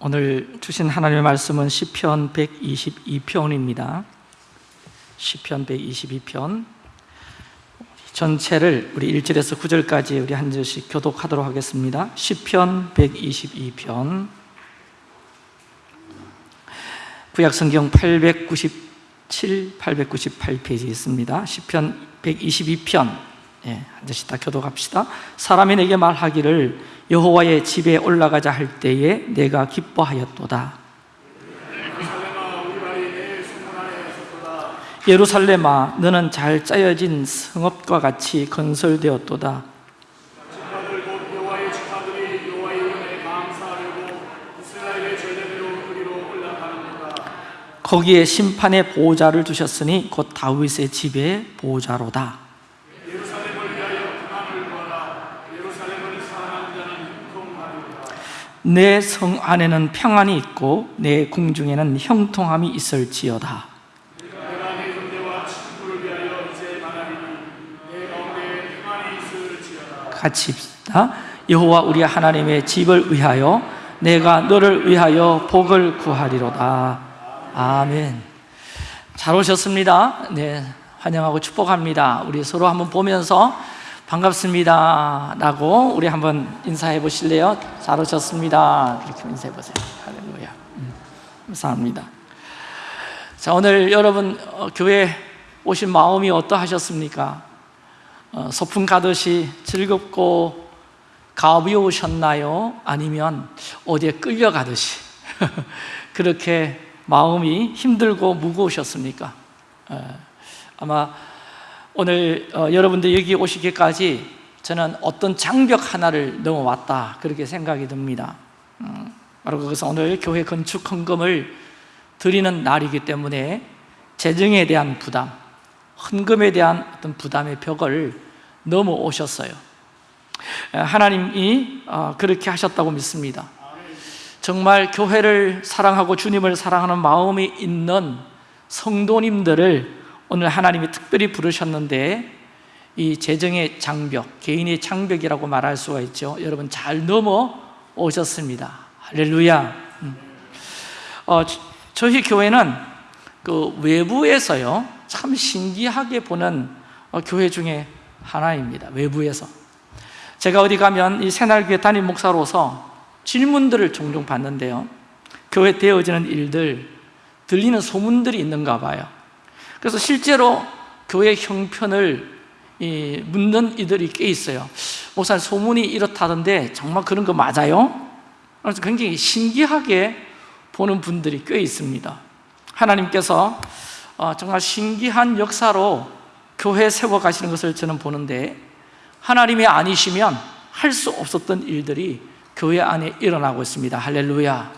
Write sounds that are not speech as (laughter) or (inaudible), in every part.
오늘 주신 하나님의 말씀은 시편 122편입니다. 시편 122편 전체를 우리 1절에서 9절까지 우리 한 절씩 교독하도록 하겠습니다. 시편 122편 구약 성경 897, 898페이지 있습니다. 시편 122편 예, 한 절씩 다 교독합시다. 사람이 내게 말하기를 여호와의 집에 올라가자 할 때에 내가 기뻐하였도다. 예루살렘아, 너는 잘 짜여진 성읍과 같이 건설되었도다. 거기에 심판의 보호자를 두셨으니 곧 다윗의 집의 보호자로다. 내 성 안에는 평안이 있고 내 궁중에는 형통함이 있을지어다. 같이 입시다. 여호와 우리 하나님의 집을 위하여 내가 너를 위하여 복을 구하리로다. 아멘. 잘 오셨습니다. 네, 환영하고 축복합니다. 우리 서로 한번 보면서 반갑습니다. 라고 우리 한번 인사해 보실래요? 잘 오셨습니다. 이렇게 인사해 보세요. 할렐루야. 음, 감사합니다. 자, 오늘 여러분 어, 교회 오신 마음이 어떠하셨습니까? 어, 소풍 가듯이 즐겁고 가벼우셨나요? 아니면 어디에 끌려가듯이 (laughs) 그렇게 마음이 힘들고 무거우셨습니까? 어, 아마 오늘 어, 여러분들 여기 오시기까지 저는 어떤 장벽 하나를 넘어왔다 그렇게 생각이 듭니다. 음, 바로 그것은 오늘 교회 건축 헌금을 드리는 날이기 때문에 재정에 대한 부담 헌금에 대한 어떤 부담의 벽을 넘어오셨어요. 하나님이 어, 그렇게 하셨다고 믿습니다. 정말 교회를 사랑하고 주님을 사랑하는 마음이 있는 성도님들을 오늘 하나님이 특별히 부르셨는데 이 재정의 장벽, 개인의 장벽이라고 말할 수가 있죠. 여러분 잘 넘어오셨습니다. 할렐루야. 음. 어, 저희 교회는 그 외부에서요 참 신기하게 보는 어, 교회 중에 하나입니다. 외부에서. 제가 어디 가면 이 새날교회 담임 목사로서 질문들을 종종 받는데요. 교회 되어지는 일들 들리는 소문들이 있는가 봐요 그래서 실제로 교회 형편을 묻는 이들이 꽤 있어요. 목사님 소문이 이렇다던데 정말 그런 거 맞아요? 그래서 굉장히 신기하게 보는 분들이 꽤 있습니다. 하나님께서 어, 정말 신기한 역사로 교회 세워가시는 것을 저는 보는데 하나님이 아니시면 할 수 없었던 일들이 교회 안에 일어나고 있습니다. 할렐루야.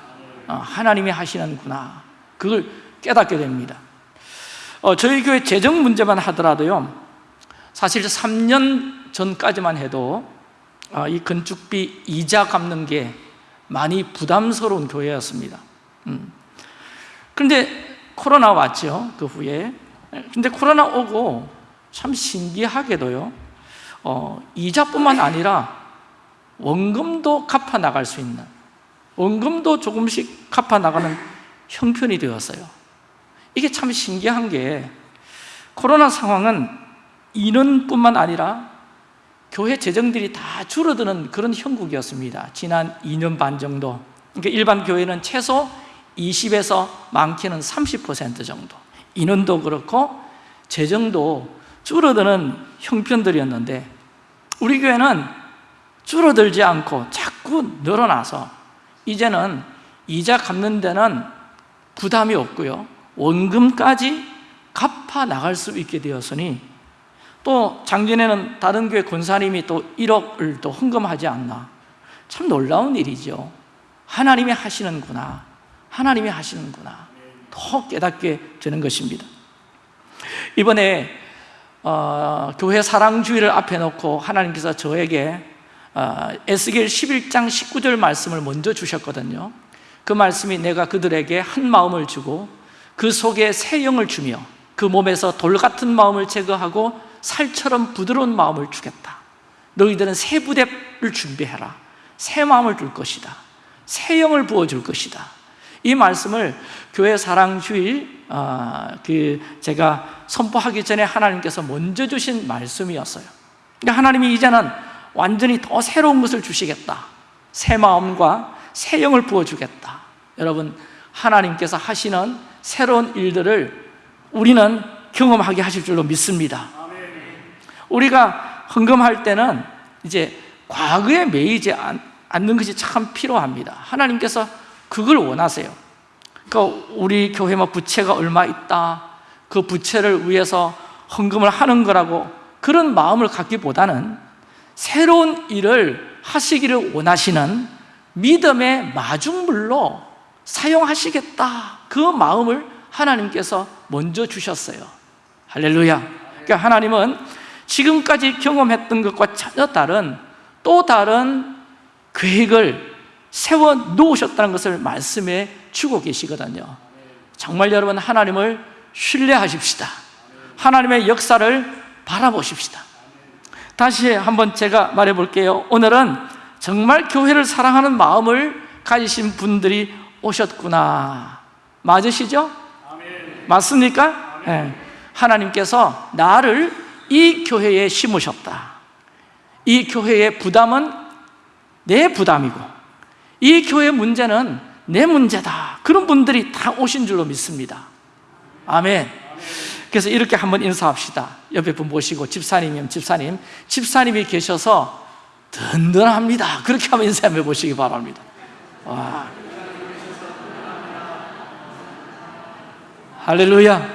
어, 하나님이 하시는구나. 그걸 깨닫게 됩니다 어, 저희 교회 재정 문제만 하더라도요 사실 3년 전까지만 해도 어, 이 건축비 이자 갚는 게 많이 부담스러운 교회였습니다. 음. 그런데 코로나 왔죠 그 후에. 근데 코로나 오고 참 신기하게도요 어, 이자뿐만 아니라 원금도 갚아 나갈 수 있는 원금도 조금씩 갚아 나가는 형편이 되었어요 이게 참 신기한 게 코로나 상황은 인원뿐만 아니라 교회 재정들이 다 줄어드는 그런 형국이었습니다. 지난 2년 반 정도. 그러니까 일반 교회는 최소 20에서 많게는 30% 정도. 인원도 그렇고 재정도 줄어드는 형편들이었는데 우리 교회는 줄어들지 않고 자꾸 늘어나서 이제는 이자 갚는 데는 부담이 없고요 원금까지 갚아 나갈 수 있게 되었으니 또 작년에는 다른 교회 권사님이 또 1억을 또 헌금하지 않나. 참 놀라운 일이죠. 하나님이 하시는구나. 하나님이 하시는구나. 더 깨닫게 되는 것입니다. 이번에 어, 교회 사랑주의를 앞에 놓고 하나님께서 저에게 어, 에스겔 11장 19절 말씀을 먼저 주셨거든요. 그 말씀이 내가 그들에게 한 마음을 주고 그 속에 새 영을 주며 그 몸에서 돌 같은 마음을 제거하고 살처럼 부드러운 마음을 주겠다. 너희들은 새 부대를 준비해라. 새 마음을 줄 것이다. 새 영을 부어줄 것이다. 이 말씀을 교회 사랑주일 어, 그 제가 선포하기 전에 하나님께서 먼저 주신 말씀이었어요. 그러니까 하나님이 이제는 완전히 더 새로운 것을 주시겠다. 새 마음과 새 영을 부어주겠다. 여러분 하나님께서 하시는 새로운 일들을 우리는 경험하게 하실 줄로 믿습니다. 우리가 헌금할 때는 이제 과거에 매이지 않는 것이 참 필요합니다. 하나님께서 그걸 원하세요. 그러니까 우리 교회 뭐 부채가 얼마 있다 그 부채를 위해서 헌금을 하는 거라고 그런 마음을 갖기보다는 새로운 일을 하시기를 원하시는 믿음의 마중물로 사용하시겠다. 그 마음을 하나님께서 먼저 주셨어요. 할렐루야. 그러니까 하나님은 지금까지 경험했던 것과 전혀 다른 또 다른 계획을 세워 놓으셨다는 것을 말씀해 주고 계시거든요. 정말 여러분 하나님을 신뢰하십시다. 하나님의 역사를 바라보십시다. 다시 한번 제가 말해 볼게요. 오늘은 정말 교회를 사랑하는 마음을 가지신 분들이 오셨구나. 맞으시죠? 맞습니까? 네. 하나님께서 나를 이 교회에 심으셨다. 이 교회의 부담은 내 부담이고 이 교회 문제는 내 문제다. 그런 분들이 다 오신 줄로 믿습니다. 아멘. 그래서 이렇게 한번 인사합시다. 옆에 분 모시고 집사님이면 집사님. 집사님이 계셔서 든든합니다. 그렇게 한번 인사해 보시기 바랍니다. 와. 할렐루야.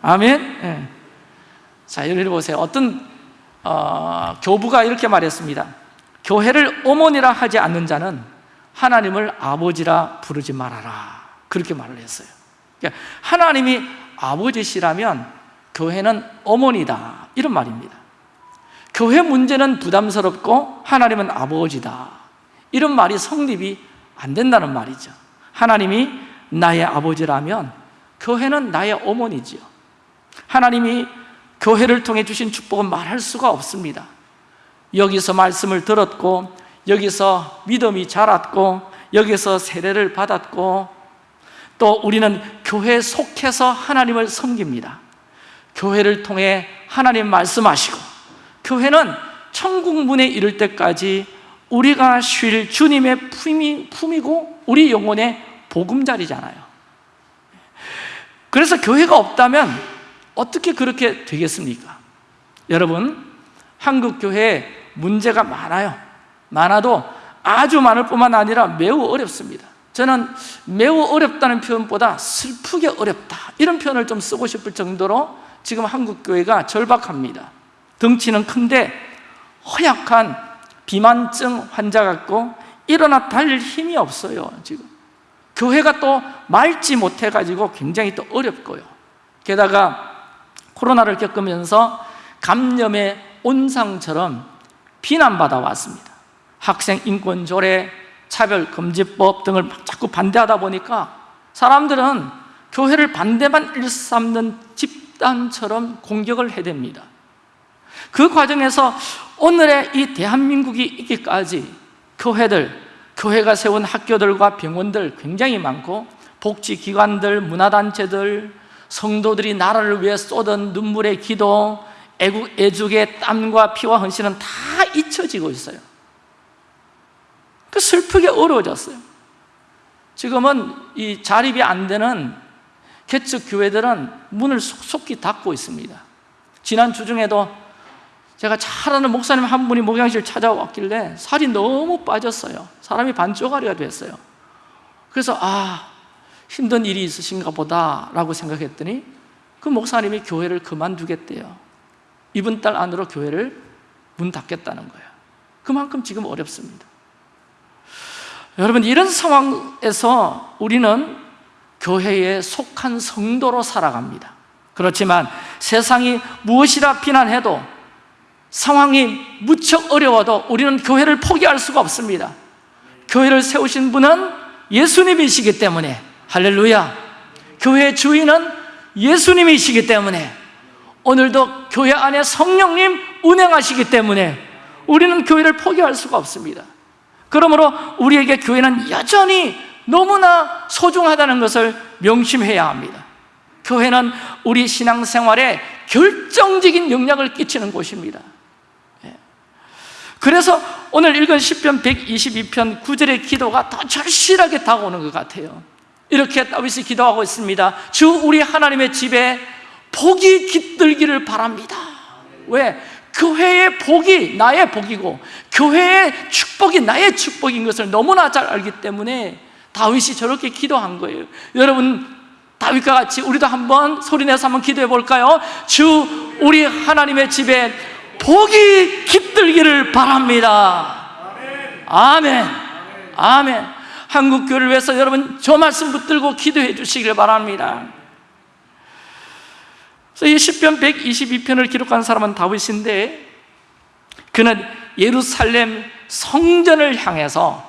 아멘. 네. 자 여기 보세요. 어떤 어, 교부가 이렇게 말했습니다. 교회를 어머니라 하지 않는 자는 하나님을 아버지라 부르지 말아라. 그렇게 말을 했어요. 그러니까 하나님이 아버지시라면 교회는 어머니다. 이런 말입니다. 교회 문제는 부담스럽고 하나님은 아버지다. 이런 말이 성립이 안 된다는 말이죠. 하나님이 나의 아버지라면 교회는 나의 어머니지요. 하나님이 교회를 통해 주신 축복은 말할 수가 없습니다. 여기서 말씀을 들었고 여기서 믿음이 자랐고 여기서 세례를 받았고 또 우리는 교회에 속해서 하나님을 섬깁니다. 교회를 통해 하나님 말씀하시고 교회는 천국 문에 이를 때까지 우리가 쉴 주님의 품이, 품이고 우리 영혼의 보금자리잖아요 그래서 교회가 없다면 어떻게 그렇게 되겠습니까? 여러분 한국 교회에 문제가 많아요. 많아도 아주 많을 뿐만 아니라 매우 어렵습니다. 저는 매우 어렵다는 표현보다 슬프게 어렵다 이런 표현을 좀 쓰고 싶을 정도로 지금 한국 교회가 절박합니다. 덩치는 큰데 허약한 비만증 환자 같고 일어나 달릴 힘이 없어요 지금 교회가 또 맑지 못해가지고 굉장히 또 어렵고요. 게다가 코로나를 겪으면서 감염의 온상처럼 비난받아 왔습니다. 학생 인권 조례, 차별금지법 등을 자꾸 반대하다 보니까 사람들은 교회를 반대만 일삼는 집단처럼 공격을 해댑니다. 그 과정에서 오늘의 이 대한민국이 있기까지 교회들, 교회가 세운 학교들과 병원들 굉장히 많고 복지기관들, 문화단체들, 성도들이 나라를 위해 쏟은 눈물의 기도, 애국, 애죽의 땀과 피와 헌신은 다 잊혀지고 있어요. 그 슬프게 어려워졌어요. 지금은 이 자립이 안 되는 개척 교회들은 문을 속속히 닫고 있습니다. 지난 주중에도 제가 잘 아는 목사님 한 분이 목양실 찾아왔길래 살이 너무 빠졌어요 사람이 반쪽아리가 됐어요. 그래서 아 힘든 일이 있으신가 보다 라고 생각했더니 그 목사님이 교회를 그만두겠대요. 이번 달 안으로 교회를 문 닫겠다는 거예요. 그만큼 지금 어렵습니다. 여러분 이런 상황에서 우리는 교회에 속한 성도로 살아갑니다. 그렇지만 세상이 무엇이라 비난해도 상황이 무척 어려워도 우리는 교회를 포기할 수가 없습니다 교회를 세우신 분은 예수님이시기 때문에 할렐루야. 교회 주인은 예수님이시기 때문에 오늘도 교회 안에 성령님 운행하시기 때문에 우리는 교회를 포기할 수가 없습니다. 그러므로 우리에게 교회는 여전히 너무나 소중하다는 것을 명심해야 합니다. 교회는 우리 신앙생활에 결정적인 영향을 끼치는 곳입니다. 예. 그래서 오늘 읽은 10편 122편 9절의 기도가 더 절실하게 다가오는 것 같아요 이렇게 다윗이 기도하고 있습니다 주 우리 하나님의 집에 복이 깃들기를 바랍니다 왜? 교회의 복이 나의 복이고 교회의 축복이 나의 축복인 것을 너무나 잘 알기 때문에 다윗이 저렇게 기도한 거예요 여러분 다윗과 같이 우리도 한번 소리내서 한번 기도해 볼까요? 주 우리 하나님의 집에 복이 깃들기를 바랍니다. 아멘. 아멘. 한국 교회를 위해서 여러분 저 말씀 붙들고 기도해 주시길 바랍니다. 그래서 이 10편 122편을 기록한 사람은 다윗인데 그는 예루살렘 성전을 향해서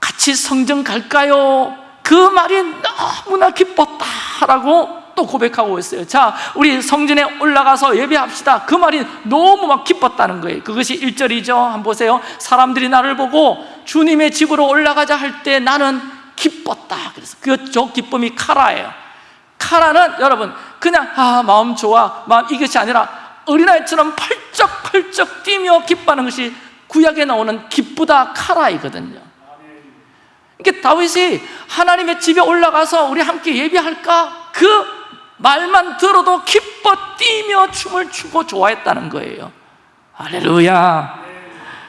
같이 성전 갈까요? 그 말이 너무나 기뻤다라고 또 고백하고 있어요. 자, 우리 성전에 올라가서 예배합시다. 그 말이 너무 막 기뻤다는 거예요. 그것이 1절이죠. 한번 보세요. 사람들이 나를 보고 주님의 집으로 올라가자 할 때 나는 기뻤다. 그래서 그 저 기쁨이 카라예요. 카라는 여러분 그냥 아 마음 좋아. 마음 이것이 아니라 어린아이처럼 펄쩍펄쩍 뛰며 기뻐하는 것이 구약에 나오는 기쁘다 카라이거든요. 이게 다윗이 하나님의 집에 올라가서 우리 함께 예배할까? 그 말만 들어도 기뻐 뛰며 춤을 추고 좋아했다는 거예요. 할렐루야.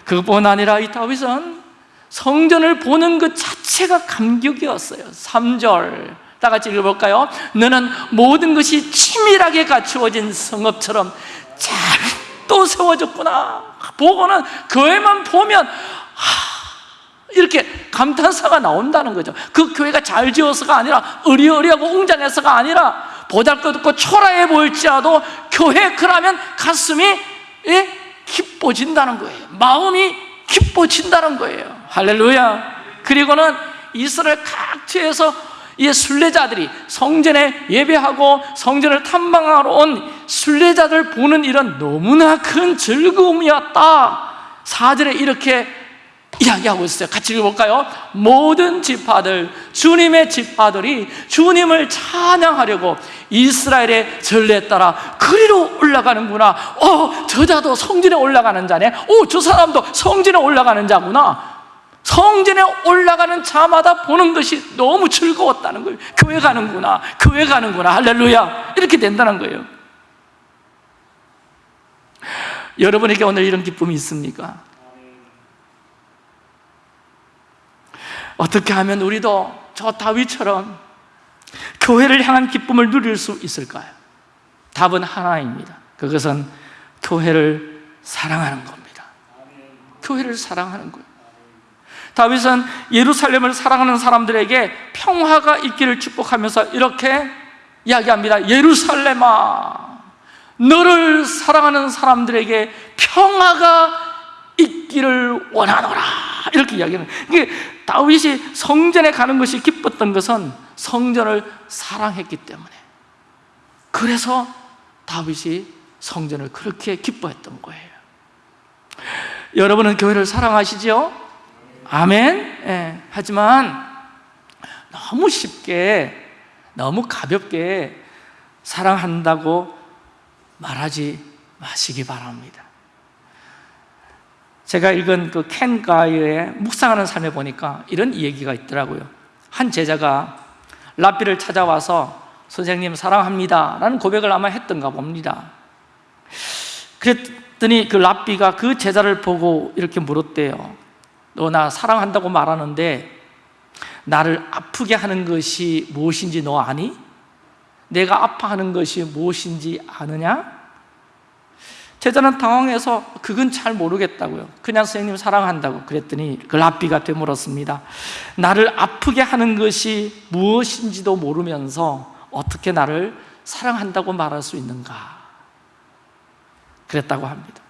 그것뿐 아니라 이 다윗은 성전을 보는 것 자체가 감격이었어요. 3절. 다 같이 읽어볼까요? 너는 모든 것이 치밀하게 갖추어진 성읍처럼 잘 또 세워졌구나. 보고는 교회만 보면 하, 이렇게 감탄사가 나온다는 거죠. 그 교회가 잘 지어서가 아니라 어리어리하고 웅장해서가 아니라 보잘것없고 초라해 보일지라도 교회 그러면 가슴이 예? 기뻐진다는 거예요. 마음이 기뻐진다는 거예요. 할렐루야. 그리고는 이스라엘 각지에서 이 순례자들이 성전에 예배하고 성전을 탐방하러 온 순례자들 보는 일은 너무나 큰 즐거움이었다. 4절에 이렇게 이야기하고 있어요. 같이 읽어볼까요? 모든 지파들, 주님의 지파들이 주님을 찬양하려고 이스라엘의 전례에 따라 그리로 올라가는구나. 어, 저 자도 성전에 올라가는 자네. 오, 저 사람도 성전에 올라가는 자구나. 성전에 올라가는 자마다 보는 것이 너무 즐거웠다는 거예요. 교회 가는구나. 교회 가는구나. 할렐루야. 이렇게 된다는 거예요. 여러분에게 오늘 이런 기쁨이 있습니까? 어떻게 하면 우리도 저 다윗처럼 교회를 향한 기쁨을 누릴 수 있을까요? 답은 하나입니다. 그것은 교회를 사랑하는 겁니다. 교회를 사랑하는 거예요. 다윗은 예루살렘을 사랑하는 사람들에게 평화가 있기를 축복하면서 이렇게 이야기합니다. 예루살렘아 너를 사랑하는 사람들에게 평화가 있기를 원하노라. 이렇게 이야기하는 이게 다윗이 성전에 가는 것이 기뻤던 것은 성전을 사랑했기 때문에. 그래서 다윗이 성전을 그렇게 기뻐했던 거예요. 여러분은 교회를 사랑하시죠? 아멘? 예, 하지만 너무 쉽게 너무 가볍게 사랑한다고 말하지 마시기 바랍니다 제가 읽은 그 켄 가이의 묵상하는 삶에 보니까 이런 얘기가 있더라고요 한 제자가 라비를 찾아와서 선생님 사랑합니다 라는 고백을 아마 했던가 봅니다 그랬더니 그 랍비가 그 제자를 보고 이렇게 물었대요 너 나 사랑한다고 말하는데 나를 아프게 하는 것이 무엇인지 너 아니? 내가 아파하는 것이 무엇인지 아느냐? 제자는 당황해서 그건 잘 모르겠다고요. 그냥 선생님 사랑한다고 그랬더니 그 랍비가 되물었습니다. 나를 아프게 하는 것이 무엇인지도 모르면서 어떻게 나를 사랑한다고 말할 수 있는가? 그랬다고 합니다.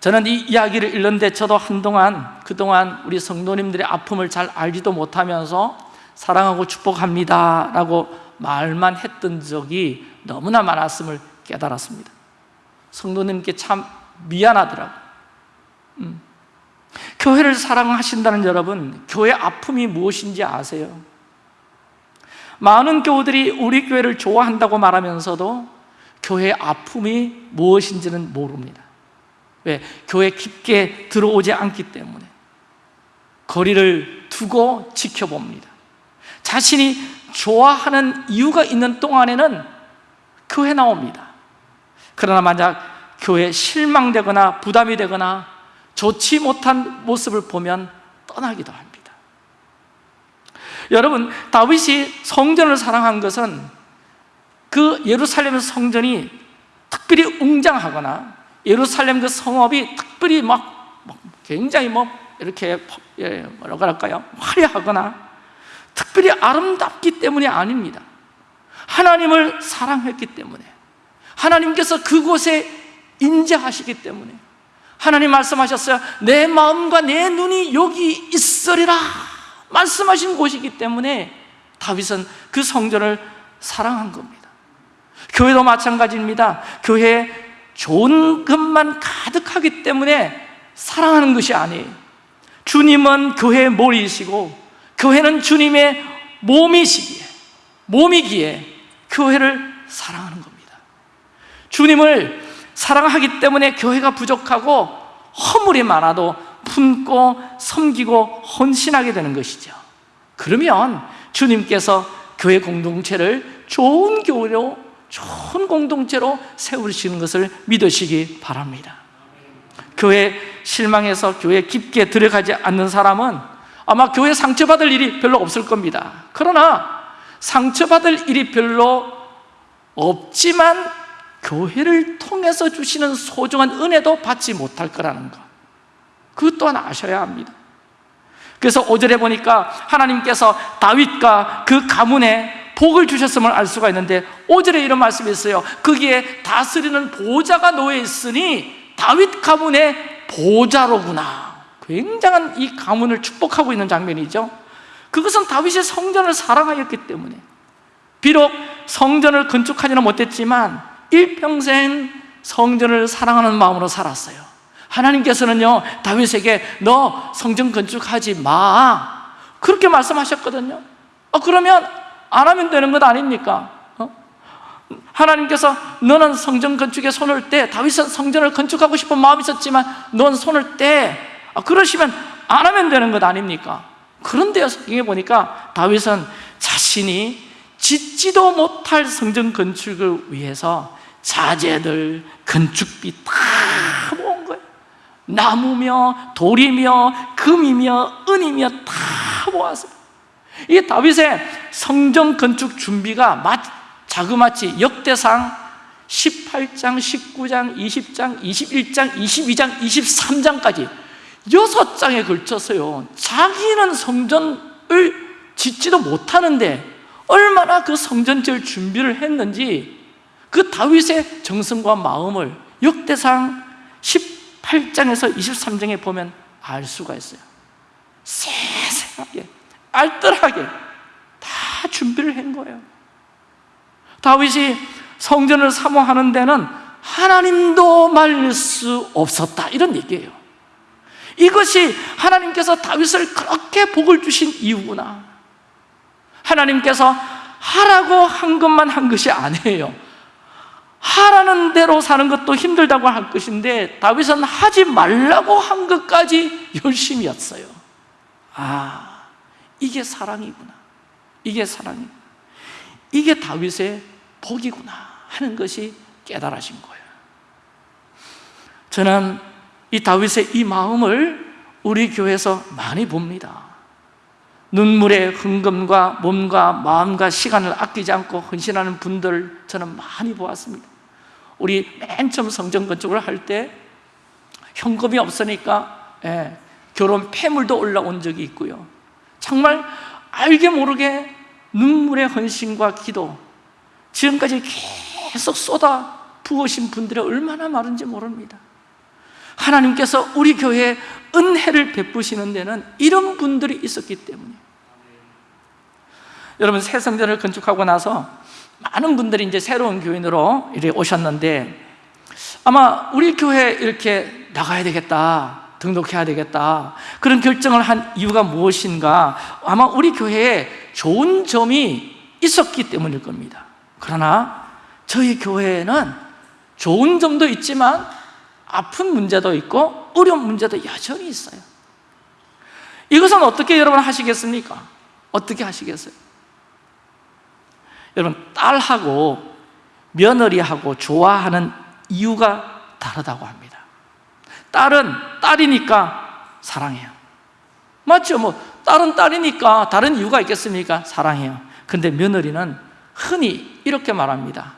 저는 이 이야기를 읽는데 저도 한동안 그동안 우리 성도님들의 아픔을 잘 알지도 못하면서 사랑하고 축복합니다 라고 말만 했던 적이 너무나 많았음을 깨달았습니다 성도님께 참 미안하더라고요 음. 교회를 사랑하신다는 여러분 교회 아픔이 무엇인지 아세요? 많은 교우들이 우리 교회를 좋아한다고 말하면서도 교회의 아픔이 무엇인지는 모릅니다 왜? 교회 깊게 들어오지 않기 때문에 거리를 두고 지켜봅니다 자신이 좋아하는 이유가 있는 동안에는 교회 나옵니다 그러나 만약 교회에 실망되거나 부담이 되거나 좋지 못한 모습을 보면 떠나기도 합니다. 여러분 다윗이 성전을 사랑한 것은 그 예루살렘 성전이 특별히 웅장하거나 예루살렘 그 성읍이 특별히 막, 막 굉장히 뭐 이렇게 예, 뭐라고 할까요? 화려하거나 특별히 아름답기 때문이 아닙니다. 하나님을 사랑했기 때문에 하나님께서 그곳에 인재하시기 때문에 하나님 말씀하셨어요. 내 마음과 내 눈이 여기 있으리라 말씀하신 곳이기 때문에 다윗은 그 성전을 사랑한 겁니다. 교회도 마찬가지입니다. 교회에 좋은 것만 가득하기 때문에 사랑하는 것이 아니에요. 주님은 교회의 머리이시고 교회는 주님의 몸이시기에 몸이기에 교회를 사랑하는 겁니다 주님을 사랑하기 때문에 교회가 부족하고 허물이 많아도 품고 섬기고 헌신하게 되는 것이죠. 그러면 주님께서 교회 공동체를 좋은 교회로 좋은 공동체로 세우시는 것을 믿으시기 바랍니다. 교회 실망해서 교회 깊게 들어가지 않는 사람은 아마 교회 상처받을 일이 별로 없을 겁니다. 그러나 상처받을 일이 별로 없지만 교회를 통해서 주시는 소중한 은혜도 받지 못할 거라는 것 그것 또한 아셔야 합니다. 그래서 5절에 보니까 하나님께서 다윗과 그 가문에 복을 주셨음을 알 수가 있는데 5절에 이런 말씀이 있어요. 거기에 다스리는 보좌가 놓여 있으니 다윗 가문의 보좌로구나. 굉장한 이 가문을 축복하고 있는 장면이죠. 그것은 다윗이 성전을 사랑하였기 때문에. 비록 성전을 건축하지는 못했지만 일평생 성전을 사랑하는 마음으로 살았어요 하나님께서는요 다윗에게 너 성전 건축하지 마 그렇게 말씀하셨거든요 어, 그러면 안 하면 되는 것 아닙니까? 어? 하나님께서 너는 성전 건축에 손을 떼 다윗은 성전을 건축하고 싶은 마음이 있었지만 넌 손을 떼 아, 그러시면 안 하면 되는 것 아닙니까? 그런데요 성경에 보니까 다윗은 자신이 짓지도 못할 성전 건축을 위해서 자재들, 건축비 다 모은 거예요. 나무며 돌이며 금이며 은이며 다 모았어요 이 다윗의 성전 건축 준비가 자그마치 역대상 18장, 19장, 20장, 21장, 22장, 23장까지 여섯 장에 걸쳐서요 자기는 성전을 짓지도 못하는데 얼마나 그 성전 지을 준비를 했는지 그 다윗의 정성과 마음을 역대상 18장에서 23장에 보면 알 수가 있어요. 세세하게 알뜰하게 다 준비를 한 거예요. 다윗이 성전을 사모하는 데는 하나님도 말릴 수 없었다. 이런 얘기예요. 이것이 하나님께서 다윗을 그렇게 복을 주신 이유구나. 하나님께서 하라고 한 것만 한 것이 아니에요 하라는 대로 사는 것도 힘들다고 할 것인데 다윗은 하지 말라고 한 것까지 열심히 했어요. 아 이게 사랑이구나. 이게 사랑이. 이게 다윗의 복이구나 하는 것이 깨달아진 거예요. 저는 이 다윗의 이 마음을 우리 교회에서 많이 봅니다. 눈물의 흥금과 몸과 마음과 시간을 아끼지 않고 헌신하는 분들 저는 많이 보았습니다 우리 맨 처음 성전 건축을 할 때 현금이 없으니까 예, 결혼 폐물도 올라온 적이 있고요. 정말 알게 모르게 눈물의 헌신과 기도 지금까지 계속 쏟아 부으신 분들이 얼마나 많은지 모릅니다. 하나님께서 우리 교회에 은혜를 베푸시는 데는 이런 분들이 있었기 때문에 여러분 새 성전을 건축하고 나서 많은 분들이 이제 새로운 교인으로 이렇게 오셨는데 아마 우리 교회 이렇게 나가야 되겠다 등록해야 되겠다 그런 결정을 한 이유가 무엇인가 아마 우리 교회에 좋은 점이 있었기 때문일 겁니다 그러나 저희 교회에는 좋은 점도 있지만 아픈 문제도 있고 어려운 문제도 여전히 있어요 이것은 어떻게 여러분 하시겠습니까? 어떻게 하시겠어요? 여러분 딸하고 며느리하고 좋아하는 이유가 다르다고 합니다. 딸은 딸이니까 사랑해요. 맞죠? 뭐 딸은 딸이니까 다른 이유가 있겠습니까? 사랑해요. 근데 며느리는 흔히 이렇게 말합니다.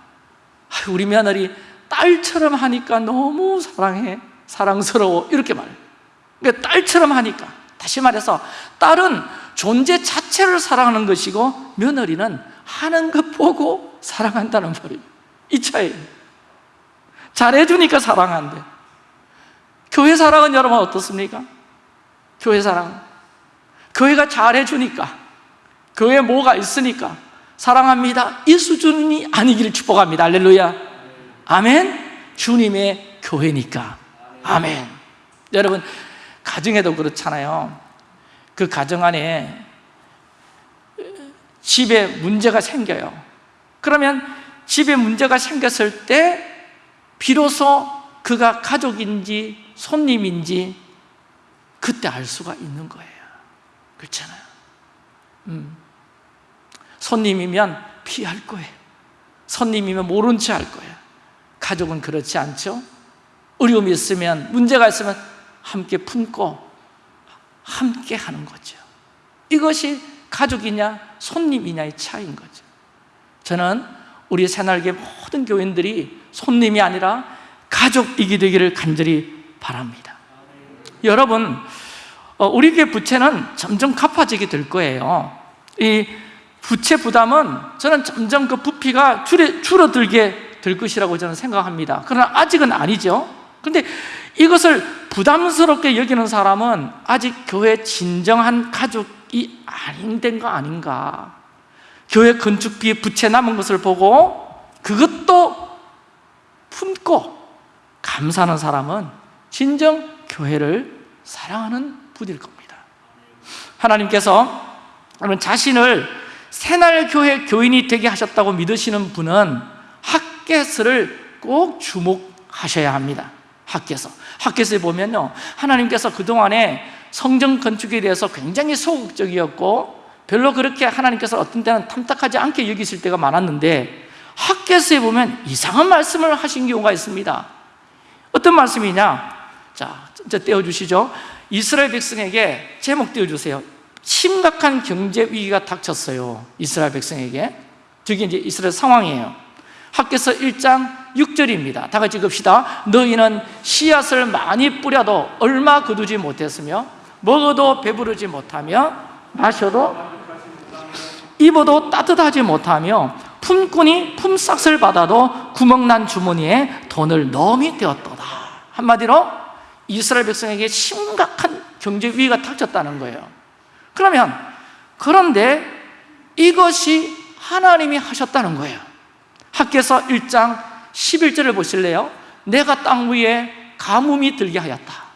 우리 며느리 딸처럼 하니까 너무 사랑해 사랑스러워. 이렇게 말해요. 그러니까 딸처럼 하니까. 다시 말해서 딸은 존재 자체를 사랑하는 것이고 며느리는 하는 것 보고 사랑한다는 말이에요. 이 차이. 잘해주니까 사랑한대. 교회 사랑은 여러분 어떻습니까? 교회 사랑. 교회가 잘해주니까. 교회에 뭐가 있으니까 사랑합니다. 이 수준이 아니기를 축복합니다. 할렐루야. 아멘. 주님의 교회니까. 아멘. 여러분 가정에도 그렇잖아요. 그 가정 안에 집에 문제가 생겨요. 그러면 집에 문제가 생겼을 때 비로소 그가 가족인지 손님인지 그때 알 수가 있는 거예요. 그렇잖아요. 음. 손님이면 피할 거예요. 손님이면 모른 채 할 거예요. 가족은 그렇지 않죠? 어려움이 있으면 문제가 있으면 함께 품고 함께 하는 거죠. 이것이 가족이냐 손님이냐의 차이인 거죠. 저는 우리 새날개 모든 교인들이 손님이 아니라 가족이기 되기를 간절히 바랍니다. 여러분 어, 우리 교회 부채는 점점 갚아지게 될 거예요. 이 부채 부담은 저는 점점 그 부피가 줄어들게 될 것이라고 저는 생각합니다. 그러나 아직은 아니죠. 그런데 이것을 부담스럽게 여기는 사람은 아직 교회 진정한 가족 이 아닌 거 아닌가. 교회 건축비에 부채 남은 것을 보고 그것도 품고 감사하는 사람은 진정 교회를 사랑하는 분일 겁니다. 하나님께서 여러분 자신을 새날교회 교인이 되게 하셨다고 믿으시는 분은 학계서를 꼭 주목하셔야 합니다. 학계서. 학계서에 보면요 하나님께서 그동안에 성전 건축에 대해서 굉장히 소극적이었고 별로 그렇게 하나님께서 어떤 때는 탐탁하지 않게 여기실 때가 많았는데 학계서에 보면 이상한 말씀을 하신 경우가 있습니다. 어떤 말씀이냐? 자, 저 떼어주시죠. 이스라엘 백성에게 제목 띄워주세요. 심각한 경제 위기가 닥쳤어요. 이스라엘 백성에게. 저게 이제 이스라엘 상황이에요. 학계서 1장 6절입니다. 다 같이 읽읍시다. 너희는 씨앗을 많이 뿌려도 얼마 거두지 못했으며 먹어도 배부르지 못하며 마셔도 입어도 따뜻하지 못하며 품꾼이 품삯을 받아도 구멍난 주머니에 돈을 넣음이 되었도다. 한마디로 이스라엘 백성에게 심각한 경제 위기가 닥쳤다는 거예요. 그러면 그런데 이것이 하나님이 하셨다는 거예요. 학계서 1장 11절을 보실래요? 내가 땅 위에 가뭄이 들게 하였다.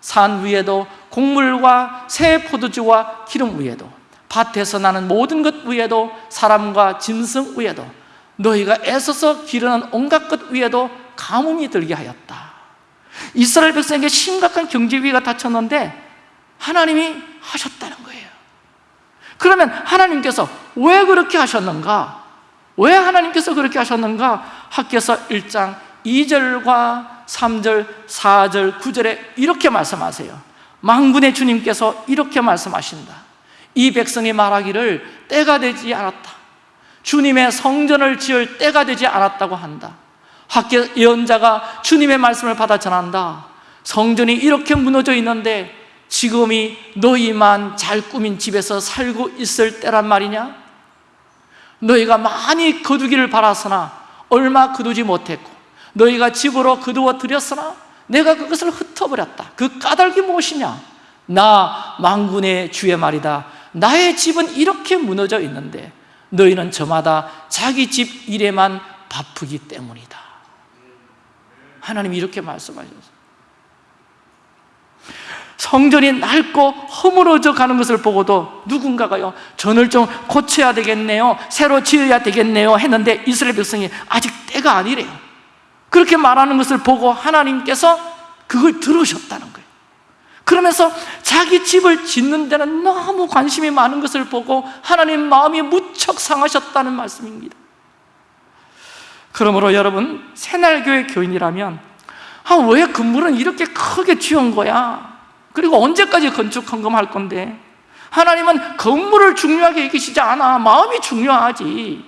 산 위에도 곡물과 새 포도주와 기름 위에도 밭에서 나는 모든 것 위에도 사람과 짐승 위에도 너희가 애써서 기르는 온갖 것 위에도 가뭄이 들게 하였다 이스라엘 백성에게 심각한 경제 위기가 닥쳤는데 하나님이 하셨다는 거예요 그러면 하나님께서 왜 그렇게 하셨는가? 왜 하나님께서 그렇게 하셨는가? 학교서 1장 2절과 3절, 4절, 9절에 이렇게 말씀하세요 망군의 주님께서 이렇게 말씀하신다. 이 백성이 말하기를 때가 되지 않았다. 주님의 성전을 지을 때가 되지 않았다고 한다. 학교 예언자가 주님의 말씀을 받아 전한다. 성전이 이렇게 무너져 있는데 지금이 너희만 잘 꾸민 집에서 살고 있을 때란 말이냐? 너희가 많이 거두기를 바랐으나 얼마 거두지 못했고 너희가 집으로 거두어 들였으나 내가 그것을 흩어버렸다. 그 까닭이 무엇이냐? 나 망군의 주의 말이다. 나의 집은 이렇게 무너져 있는데 너희는 저마다 자기 집 일에만 바쁘기 때문이다. 하나님이 이렇게 말씀하셨어요. 성전이 낡고 허물어져 가는 것을 보고도 누군가가요 전을 좀 고쳐야 되겠네요 새로 지어야 되겠네요 했는데 이스라엘 백성이 아직 때가 아니래요 그렇게 말하는 것을 보고 하나님께서 그걸 들으셨다는 거예요 그러면서 자기 집을 짓는 데는 너무 관심이 많은 것을 보고 하나님 마음이 무척 상하셨다는 말씀입니다 그러므로 여러분 새날교회 교인이라면 아, 왜 건물은 이렇게 크게 지은 거야? 그리고 언제까지 건축 헌금할 건데? 하나님은 건물을 중요하게 여기시지 않아 마음이 중요하지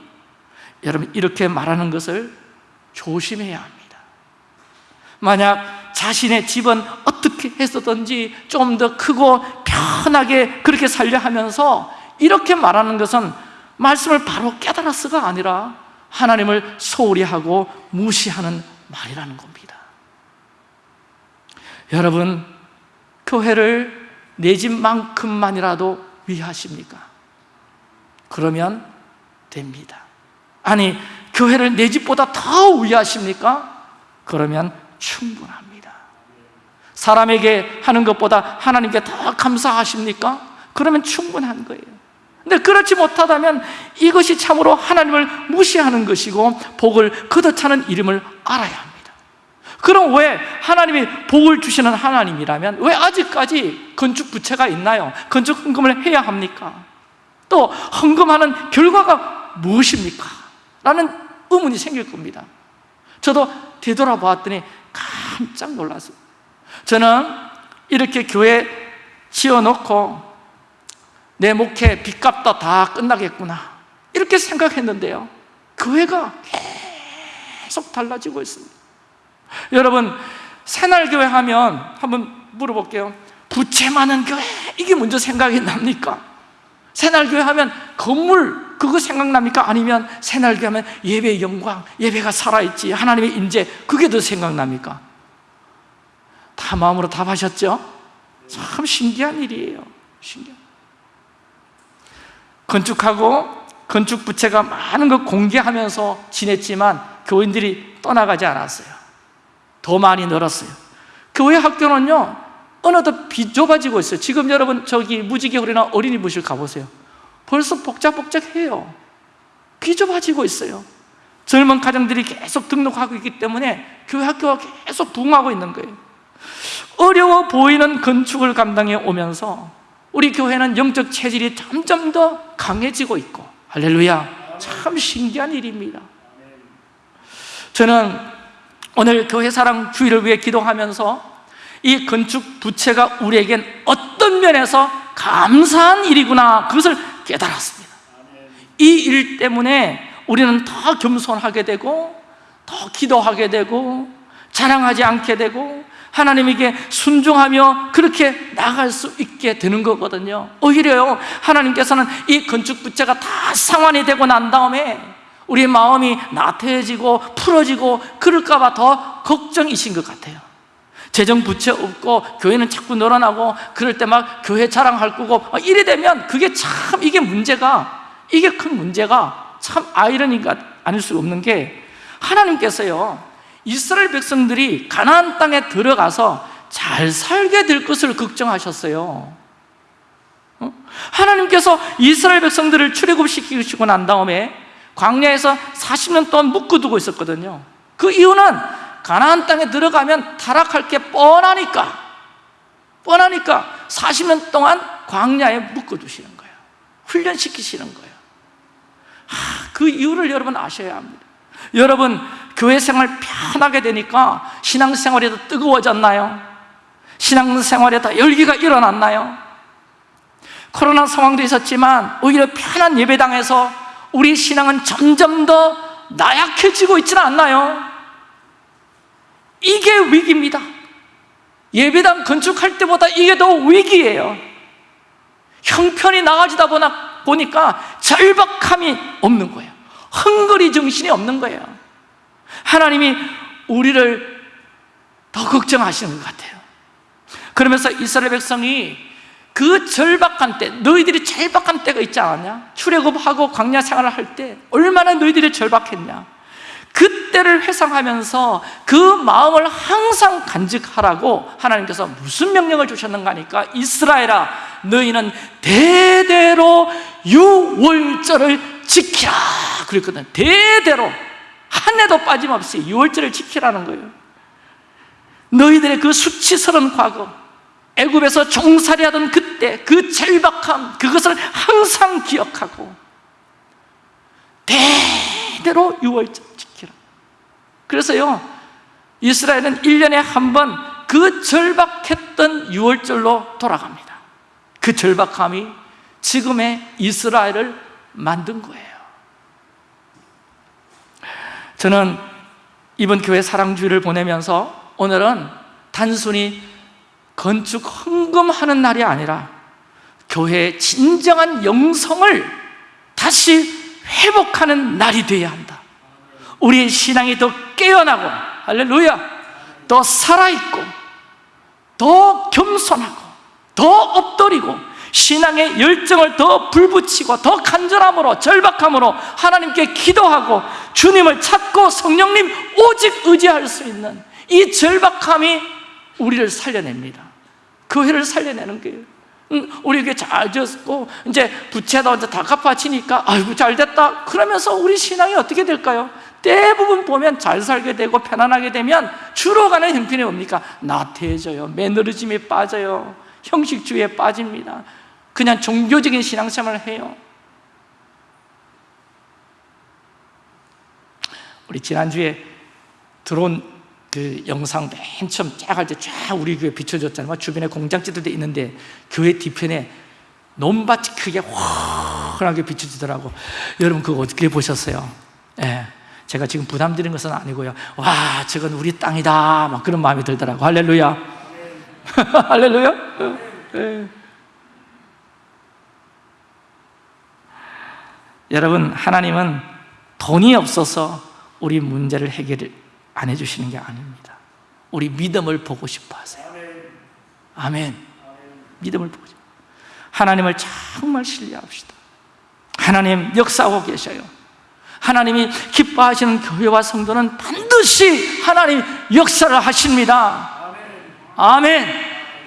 여러분 이렇게 말하는 것을 조심해야 합니다. 만약 자신의 집은 어떻게 했었든지 좀 더 크고 편하게 그렇게 살려 하면서 이렇게 말하는 것은 말씀을 바로 깨달았어가 아니라 하나님을 소홀히 하고 무시하는 말이라는 겁니다. 여러분 교회를 내 집만큼만이라도 위하십니까? 그러면 됩니다. 아니 교회를 내 집보다 더 위하십니까? 그러면 충분합니다 사람에게 하는 것보다 하나님께 더 감사하십니까? 그러면 충분한 거예요 근데 그렇지 못하다면 이것이 참으로 하나님을 무시하는 것이고 복을 거둬차는 이름을 알아야 합니다 그럼 왜 하나님이 복을 주시는 하나님이라면 왜 아직까지 건축 부채가 있나요? 건축 헌금을 해야 합니까? 또 헌금하는 결과가 무엇입니까? 라는 의문이 생길 겁니다. 저도 되돌아보았더니 깜짝 놀랐어요. 저는 이렇게 교회 지어놓고 내 목회 빚값도 다 끝나겠구나. 이렇게 생각했는데요. 교회가 계속 달라지고 있습니다. 여러분 새날교회 하면 한번 물어볼게요. 부채 많은 교회? 이게 먼저 생각이 납니까? 새날교회 하면 건물 그거 생각납니까? 아니면 새날교회 하면 예배의 영광 예배가 살아있지 하나님의 임재 그게 더 생각납니까? 다 마음으로 답하셨죠? 참 신기한 일이에요 신기한 건축하고 건축 부채가 많은 걸 공개하면서 지냈지만 교인들이 떠나가지 않았어요 더 많이 늘었어요 교회 학교는요 어느덧 비 좁아지고 있어요 지금 여러분 저기 무지개홀이나 어린이부실 가보세요 벌써 복잡복잡해요. 비좁아지고 있어요. 젊은 가정들이 계속 등록하고 있기 때문에 교회 학교가 계속 부흥하고 있는 거예요. 어려워 보이는 건축을 감당해 오면서 우리 교회는 영적 체질이 점점 더 강해지고 있고 할렐루야 참 신기한 일입니다. 저는 오늘 교회 사랑 주의를 위해 기도하면서 이 건축 부채가 우리에겐 어떤 면에서 감사한 일이구나 그것을 깨달았습니다. 이 일 때문에 우리는 더 겸손하게 되고 더 기도하게 되고 자랑하지 않게 되고 하나님에게 순종하며 그렇게 나갈 수 있게 되는 거거든요. 오히려요 하나님께서는 이 건축 부채가 다 상환이 되고 난 다음에 우리의 마음이 나태해지고 풀어지고 그럴까 봐 더 걱정이신 것 같아요 재정 부채 없고 교회는 자꾸 늘어나고 그럴 때 막 교회 자랑할 거고 이래 되면 그게 참 이게 문제가 이게 큰 문제가 참 아이러니가 아닐 수 없는 게 하나님께서요 이스라엘 백성들이 가나안 땅에 들어가서 잘 살게 될 것을 걱정하셨어요 어? 하나님께서 이스라엘 백성들을 출애굽시키시고 난 다음에 광야에서 40년 동안 묶어두고 있었거든요 그 이유는 가나안 땅에 들어가면 타락할 게 뻔하니까 뻔하니까 40년 동안 광야에 묶어두시는 거예요 훈련시키시는 거예요 아, 그 이유를 여러분 아셔야 합니다 여러분 교회 생활 편하게 되니까 신앙생활이 더 뜨거워졌나요? 신앙생활에 더 열기가 일어났나요? 코로나 상황도 있었지만 오히려 편한 예배당에서 우리 신앙은 점점 더 나약해지고 있지는 않나요? 이게 위기입니다 예배당 건축할 때보다 이게 더 위기예요 형편이 나아지다 보니까 절박함이 없는 거예요 헝거리 정신이 없는 거예요 하나님이 우리를 더 걱정하시는 것 같아요 그러면서 이스라엘 백성이 그 절박한 때 너희들이 절박한 때가 있지 않았냐? 출애굽하고 광야 생활을 할 때 얼마나 너희들이 절박했냐? 그 때를 회상하면서 그 마음을 항상 간직하라고 하나님께서 무슨 명령을 주셨는가 하니까 이스라엘아 너희는 대대로 유월절을 지키라 그랬거든. 대대로. 한 해도 빠짐없이 유월절을 지키라는 거예요. 너희들의 그 수치스러운 과거 애굽에서 종살이하던 그때 그 절박함 그것을 항상 기억하고 대대로 유월절 그래서요 이스라엘은 1년에 한 번 그 절박했던 유월절로 돌아갑니다. 그 절박함이 지금의 이스라엘을 만든 거예요. 저는 이번 교회 사랑주의를 보내면서 오늘은 단순히 건축 헌금하는 날이 아니라 교회의 진정한 영성을 다시 회복하는 날이 되어야 한다. 우리의 신앙이 더 깨어나고 할렐루야 더 살아있고 더 겸손하고 더 엎드리고 신앙의 열정을 더 불붙이고 더 간절함으로 절박함으로 하나님께 기도하고 주님을 찾고 성령님 오직 의지할 수 있는 이 절박함이 우리를 살려냅니다. 교회를 살려내는 거예요. 응, 우리 교회 잘 지었고 이제 부채도 이제 다 갚아지니까 아이고 잘 됐다. 그러면서 우리 신앙이 어떻게 될까요? 대부분 보면 잘 살게 되고 편안하게 되면 주로 가는 형편이 뭡니까? 나태해져요 매너리즘에 빠져요 형식주의에 빠집니다 그냥 종교적인 신앙생활을 해요 우리 지난주에 들어온 그 영상 맨 처음 쫙할 때 쫙 우리 교회 비춰줬잖아요 주변에 공장지들도 있는데 교회 뒤편에 논밭이 크게 환하게 비춰지더라고 여러분 그거 어떻게 보셨어요? 예. 제가 지금 부담 드리는 것은 아니고요. 와 저건 우리 땅이다. 막 그런 마음이 들더라고. 할렐루야. (laughs) 할렐루야. 네. 여러분 하나님은 돈이 없어서 우리 문제를 해결 안 해주시는 게 아닙니다. 우리 믿음을 보고 싶어 하세요. 아멘. 믿음을 보고 싶어. 하나님을 정말 신뢰합시다. 하나님 역사하고 계셔요 하나님이 기뻐하시는 교회와 성도는 반드시 하나님 역사를 하십니다. 아멘.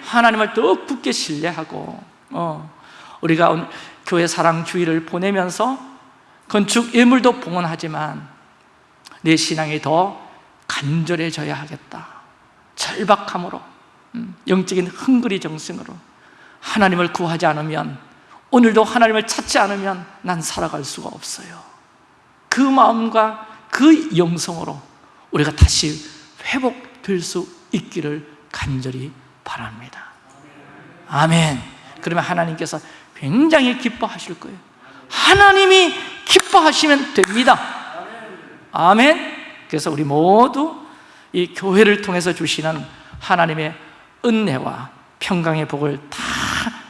하나님을 더 굳게 신뢰하고 어, 우리가 오늘 교회 사랑 주의를 보내면서 건축 예물도 봉헌하지만 내 신앙이 더 간절해져야 하겠다. 절박함으로 음, 영적인 흥그리 정성으로 하나님을 구하지 않으면 오늘도 하나님을 찾지 않으면 난 살아갈 수가 없어요 그 마음과 그 영성으로 우리가 다시 회복될 수 있기를 간절히 바랍니다. 아멘. 그러면 하나님께서 굉장히 기뻐하실 거예요. 하나님이 기뻐하시면 됩니다. 아멘. 그래서 우리 모두 이 교회를 통해서 주시는 하나님의 은혜와 평강의 복을 다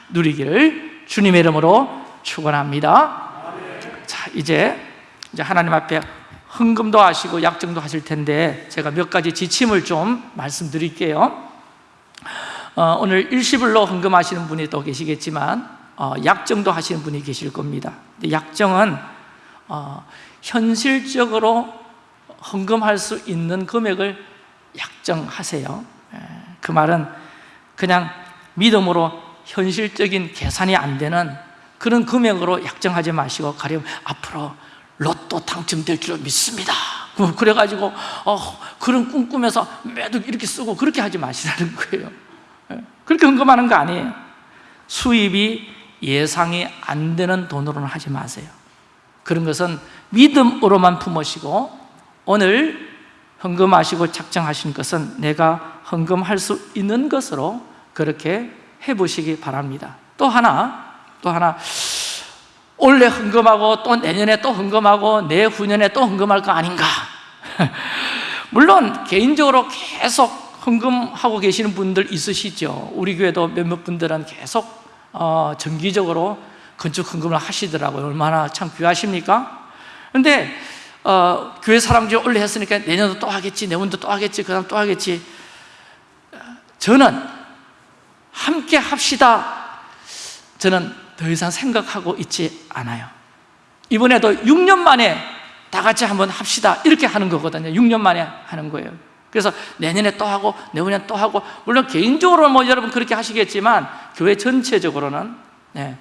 누리기를 주님의 이름으로 축원합니다. 자, 이제 이제 하나님 앞에 헌금도 하시고 약정도 하실 텐데 제가 몇 가지 지침을 좀 말씀드릴게요. 어, 오늘 일시불로 헌금하시는 분이 또 계시겠지만 어, 약정도 하시는 분이 계실 겁니다. 약정은 어, 현실적으로 헌금할 수 있는 금액을 약정하세요. 그 말은 그냥 믿음으로 현실적인 계산이 안 되는 그런 금액으로 약정하지 마시고 가령 앞으로 로또 당첨될 줄 믿습니다. 그래가지고 어, 그런 꿈 꾸면서 매도 이렇게 쓰고 그렇게 하지 마시라는 거예요. 그렇게 헌금하는 거 아니에요. 수입이 예상이 안 되는 돈으로는 하지 마세요. 그런 것은 믿음으로만 품으시고 오늘 헌금하시고 작정하신 것은 내가 헌금할 수 있는 것으로 그렇게 해보시기 바랍니다. 또 하나 또 하나 올해 헌금하고 또 내년에 또 헌금하고 내후년에 또 헌금할 거 아닌가? (laughs) 물론 개인적으로 계속 헌금하고 계시는 분들 있으시죠. 우리 교회도 몇몇 분들은 계속 어, 정기적으로 건축 헌금을 하시더라고요. 얼마나 참 귀하십니까? 근데 어, 교회 사람들이 올해 했으니까 내년도 또 하겠지 내년도 또 하겠지 그 다음 또 하겠지. 저는 함께 합시다. 저는 더 이상 생각하고 있지 않아요. 이번에도 6년 만에 다 같이 한번 합시다. 이렇게 하는 거거든요. 6년 만에 하는 거예요. 그래서 내년에 또 하고 내후년 또 하고 물론 개인적으로 뭐 여러분 그렇게 하시겠지만 교회 전체적으로는 네,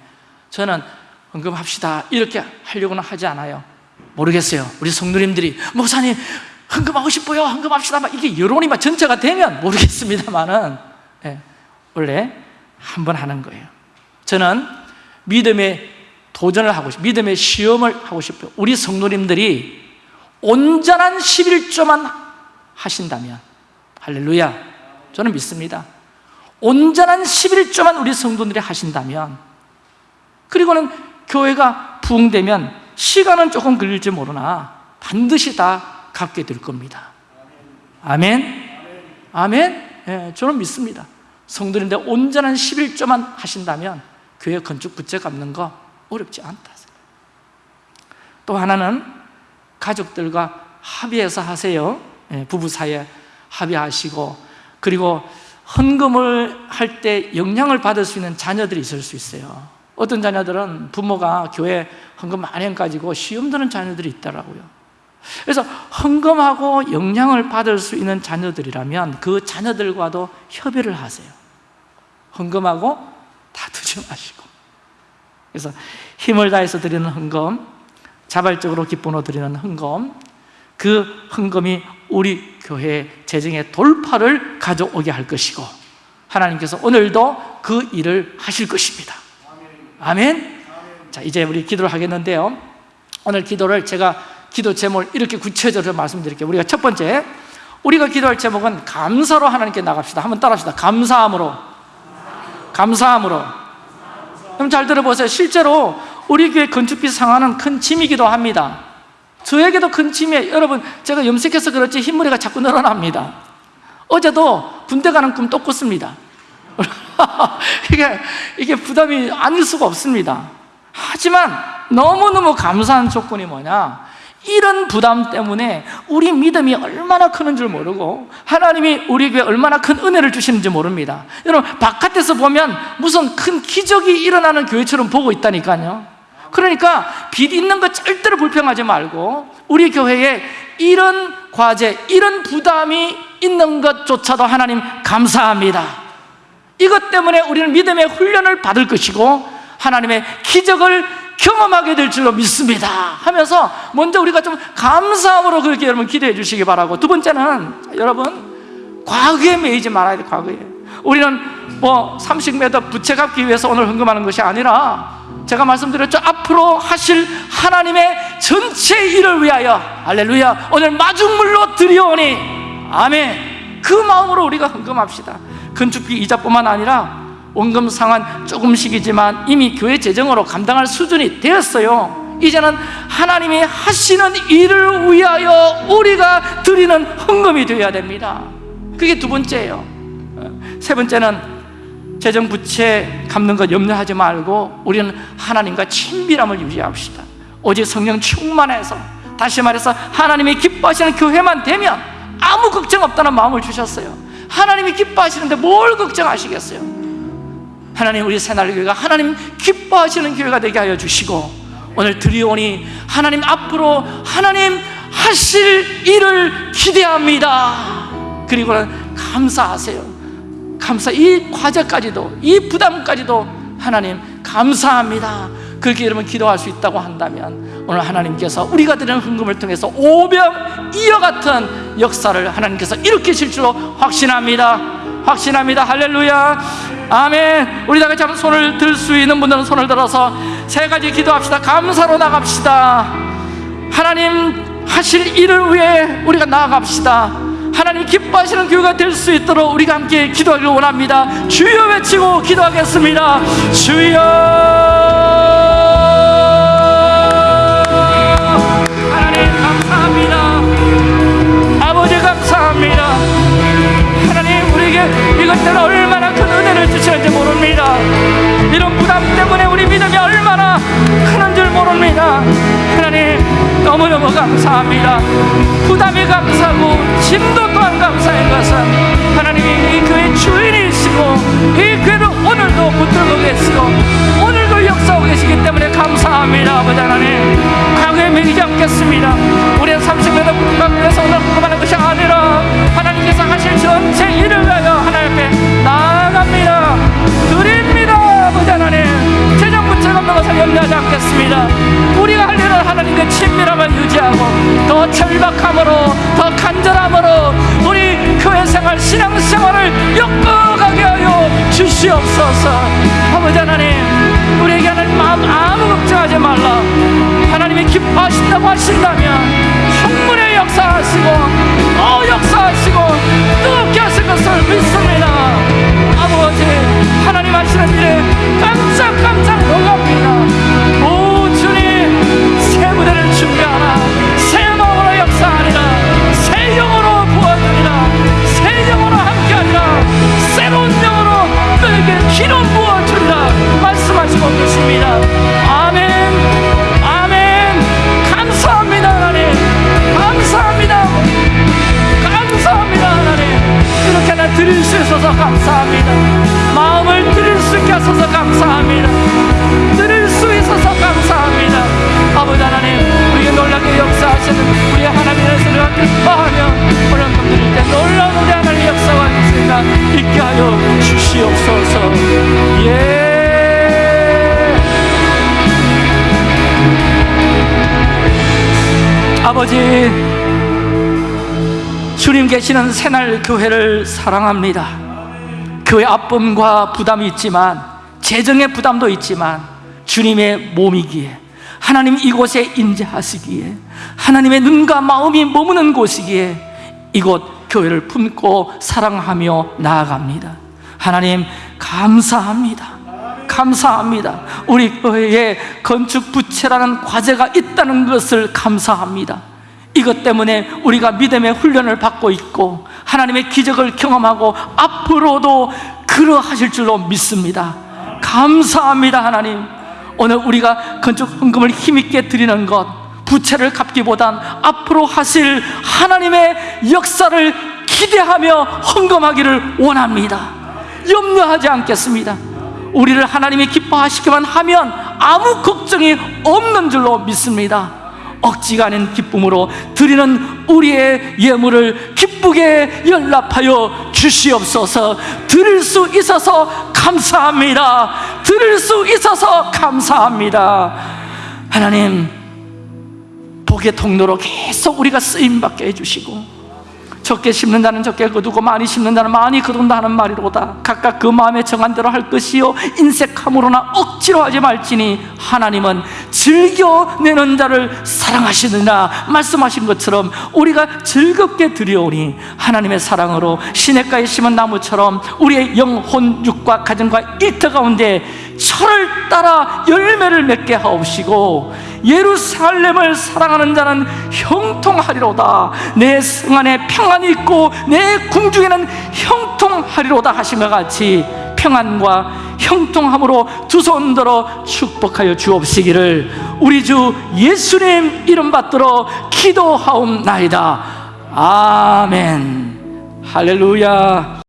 저는 헌금합시다. 이렇게 하려고는 하지 않아요. 모르겠어요. 우리 성도님들이 목사님 헌금하고 싶어요. 헌금합시다. 막 이게 여론이 막 전체가 되면 모르겠습니다만은 네, 원래 한 번 하는 거예요. 저는 믿음의 도전을 하고 싶어요 믿음의 시험을 하고 싶어요 우리 성도님들이 온전한 11조만 하신다면 할렐루야. 저는 믿습니다. 온전한 11조만 우리 성도들이 하신다면 그리고는 교회가 부흥되면 시간은 조금 걸릴지 모르나 반드시 다 갖게 될 겁니다. 아멘. 아멘. 네, 저는 믿습니다. 성도인데 온전한 11조만 하신다면 교회 건축 부채 갚는 거 어렵지 않다 또 하나는 가족들과 합의해서 하세요. 예, 부부 사이에 합의하시고 그리고 헌금을 할 때 영향을 받을 수 있는 자녀들이 있을 수 있어요. 어떤 자녀들은 부모가 교회 헌금 많이 가지고 시험 드는 자녀들이 있더라고요. 그래서 헌금하고 영향을 받을 수 있는 자녀들이라면 그 자녀들과도 협의를 하세요. 헌금하고 다투지 마시고 그래서 힘을 다해서 드리는 헌금 자발적으로 기쁨으로 드리는 헌금 그 헌금이 우리 교회 재정의 돌파를 가져오게 할 것이고 하나님께서 오늘도 그 일을 하실 것입니다. 아멘. 자 이제 우리 기도를 하겠는데요. 오늘 기도를 제가 기도 제목을 이렇게 구체적으로 말씀드릴게요. 우리가 첫 번째 우리가 기도할 제목은 감사로 하나님께 나갑시다. 한번 따라합시다. 감사함으로. 감사함으로 그럼 잘 들어보세요. 실제로 우리 교회 건축비 상하는 큰 짐이기도 합니다. 저에게도 큰 짐이에요. 여러분 제가 염색해서 그렇지 흰머리가 자꾸 늘어납니다. 어제도 군대 가는 꿈 또 꿨습니다. (laughs) 이게, 이게 부담이 아닐 수가 없습니다. 하지만 너무너무 감사한 조건이 뭐냐 이런 부담 때문에 우리 믿음이 얼마나 크는 줄 모르고 하나님이 우리에게 얼마나 큰 은혜를 주시는지 모릅니다. 여러분 바깥에서 보면 무슨 큰 기적이 일어나는 교회처럼 보고 있다니까요. 그러니까 빚 있는 거 절대로 불평하지 말고 우리 교회에 이런 과제, 이런 부담이 있는 것조차도 하나님 감사합니다. 이것 때문에 우리는 믿음의 훈련을 받을 것이고 하나님의 기적을 경험하게 될 줄로 믿습니다. 하면서 먼저 우리가 좀 감사함으로 그렇게 여러분 기도해 주시기 바라고. 두 번째는 여러분 과거에 매이지 말아야 돼 과거에. 우리는 뭐 30m 부채 갚기 위해서 오늘 헌금하는 것이 아니라 제가 말씀드렸죠. 앞으로 하실 하나님의 전체 일을 위하여. 할렐루야. 오늘 마중물로 드리오니. 아멘. 그 마음으로 우리가 헌금합시다. 건축비 이자뿐만 아니라 원금 상환 조금씩이지만 이미 교회 재정으로 감당할 수준이 되었어요. 이제는 하나님이 하시는 일을 위하여 우리가 드리는 헌금이 되어야 됩니다. 그게 두 번째예요. 세 번째는 재정 부채 갚는 것 염려하지 말고 우리는 하나님과 친밀함을 유지합시다. 오직 성령 충만해서 다시 말해서 하나님이 기뻐하시는 교회만 되면 아무 걱정 없다는 마음을 주셨어요. 하나님이 기뻐하시는데 뭘 걱정하시겠어요 하나님 우리 새날교회가 하나님 기뻐하시는 교회가 되게 하여 주시고 오늘 드리오니 하나님 앞으로 하나님 하실 일을 기대합니다. 그리고는 감사하세요. 감사 이 과제까지도 이 부담까지도 하나님 감사합니다. 그렇게 여러분 기도할 수 있다고 한다면 오늘 하나님께서 우리가 드리는 헌금을 통해서 오병 이어 같은 역사를 하나님께서 일으키실 줄로 확신합니다 확신합니다. 할렐루야. 아멘. 우리 다 같이 한번 손을 들 수 있는 분들은 손을 들어서 세 가지 기도합시다. 감사로 나갑시다. 하나님 하실 일을 위해 우리가 나아갑시다. 하나님 기뻐하시는 교회가 될 수 있도록 우리가 함께 기도하기를 원합니다. 주여 외치고 기도하겠습니다. 주여 너무너무 감사합니다. 부담이 감사하고 짐도 또한 감사인 것은 하나님이 이 교회 주인이시고 이 교회를 오늘도 붙들고 계시고 오늘도 역사하고 계시기 때문에 감사합니다 아버지 하나님. 과거에 매이지 않겠습니다. 우리의 30회도 분방에서 오늘 궁금하는 것이 아니라 하나님께서 하실 전체 일을 위하여 하나님 앞에 나아갑니다. 드림 염려하지 않겠습니다. 우리가 할 일은 하나님의 친밀함을 유지하고 더 절박함으로 더 간절함으로 우리 교회 생활 신앙생활을 엮어가게 하여 주시옵소서. 아버지 하나님 우리에게 하는 마음 아무 걱정하지 말라. 하나님이 기뻐하신다고 하신다면 충분히 역사하시고 어 역사하시고 뜨겁게 하실 것을 믿습니다 하나님 하시는 일에 깜짝깜짝 놀랍니다. 오 주님 새 무대를 준비하라. 새 마음으로 역사하리라 계시는 새날 교회를 사랑합니다. 교회 아픔과 부담이 있지만 재정의 부담도 있지만 주님의 몸이기에 하나님 이곳에 임재하시기에 하나님의 눈과 마음이 머무는 곳이기에 이곳 교회를 품고 사랑하며 나아갑니다. 하나님 감사합니다. 감사합니다. 우리 교회에 건축 부채라는 과제가 있다는 것을 감사합니다. 이것 때문에 우리가 믿음의 훈련을 받고 있고 하나님의 기적을 경험하고 앞으로도 그러하실 줄로 믿습니다. 감사합니다, 하나님. 오늘 우리가 건축 헌금을 힘있게 드리는 것 부채를 갚기보단 앞으로 하실 하나님의 역사를 기대하며 헌금하기를 원합니다. 염려하지 않겠습니다. 우리를 하나님이 기뻐하시기만 하면 아무 걱정이 없는 줄로 믿습니다. 억지가 아닌 기쁨으로 드리는 우리의 예물을 기쁘게 연락하여 주시옵소서. 드릴 수 있어서 감사합니다. 드릴 수 있어서 감사합니다. 하나님 복의 통로로 계속 우리가 쓰임받게 해주시고 적게 심는다는 적게 거두고 많이 심는다는 많이 거둔다 하는 말이로다. 각각 그 마음에 정한 대로 할 것이요. 인색함으로나 억지로 하지 말지니 하나님은 즐겨내는 자를 사랑하시느냐 말씀하신 것처럼 우리가 즐겁게 드려오니 하나님의 사랑으로 시냇가에 심은 나무처럼 우리의 영혼, 육과 가정과 일터 가운데 철을 따라 열매를 맺게 하옵시고 예루살렘을 사랑하는 자는 형통하리로다. 내 성 안에 평안이 있고 내 궁중에는 형통하리로다 하신 것 같이 평안과 형통함으로 두 손 들어 축복하여 주옵시기를 우리 주 예수님 이름 받들어 기도하옵나이다. 아멘. 할렐루야